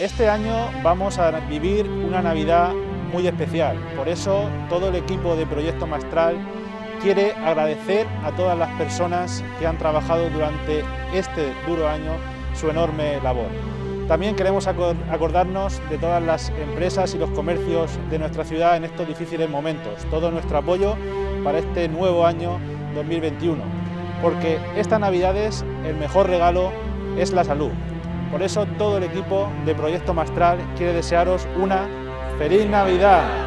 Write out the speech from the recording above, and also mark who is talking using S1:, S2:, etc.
S1: Este año vamos a vivir una Navidad muy especial, por eso todo el equipo de Proyecto Mastral quiere agradecer a todas las personas que han trabajado durante este duro año su enorme labor. También queremos acordarnos de todas las empresas y los comercios de nuestra ciudad en estos difíciles momentos, todo nuestro apoyo para este nuevo año 2021, porque esta Navidad es el mejor regalo es la salud. Por eso todo el equipo de Proyecto Mastral quiere desearos una ¡Feliz Navidad!